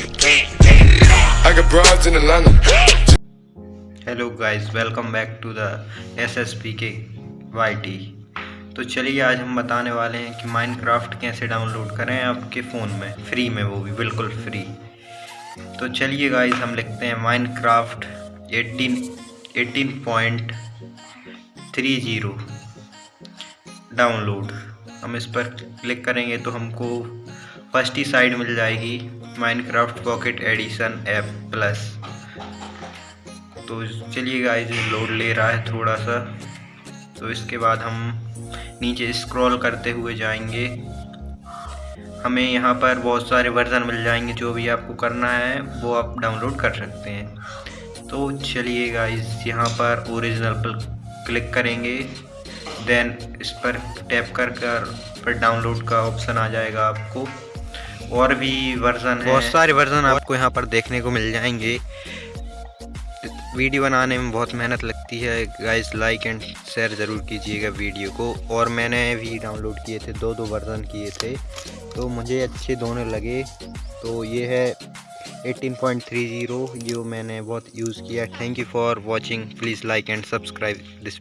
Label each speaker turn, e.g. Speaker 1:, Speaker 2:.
Speaker 1: I got broads in Atlanta.
Speaker 2: Hello guys welcome back to the S S P K Y T तो चलिए आज हम बताने वाले हैं कि माइनक्राफ्ट कैसे डाउनलोड करें आपके फ़ोन में। फ्री में वो भी, बिल्कुल फ्री तो चलिए गाइस हम लिखते हैं माइनक्राफ्ट 18 18.30 डाउनलोड हम इस पर क्लिक करेंगे तो हमको फ़र्स्ट ही साइड मिल जाएगी। Minecraft pocket edition app plus तो चलिए गाइस लोड ले रहा है थोड़ा सा तो इसके बाद हम नीचे स्क्रॉल करते हुए जाएँगे। हमें यहाँ पर बहुत सारे वर्जन मिल जाएँगे, जो भी आपको करना है, वो आप डाउनलोड कर सकते हैं। तो चलिए गाइस यहाँ पर ओरिजिनल पर क्लिक करेंगे। देन इस पर टैप कर कर, फिर डाउनलोड का ऑप्शन आ जाएगा आपको। और भी वर्जन बहुत सारे वर्जन आपको यहाँ पर देखने को मिल जाएँगे। वीडियो बनाने में बहुत मेहनत लगती है। गाइस लाइक एंड शेयर ज़रूर कीजिएगा वीडियो को। और मैंने भी डाउनलोड किए थे दो दो वर्जन किए थे। तो मुझे अच्छे दोनों लगे। तो ये है 18.30 जो मैंने बहुत यूज़ किया। Thank you for watching please like and subscribe this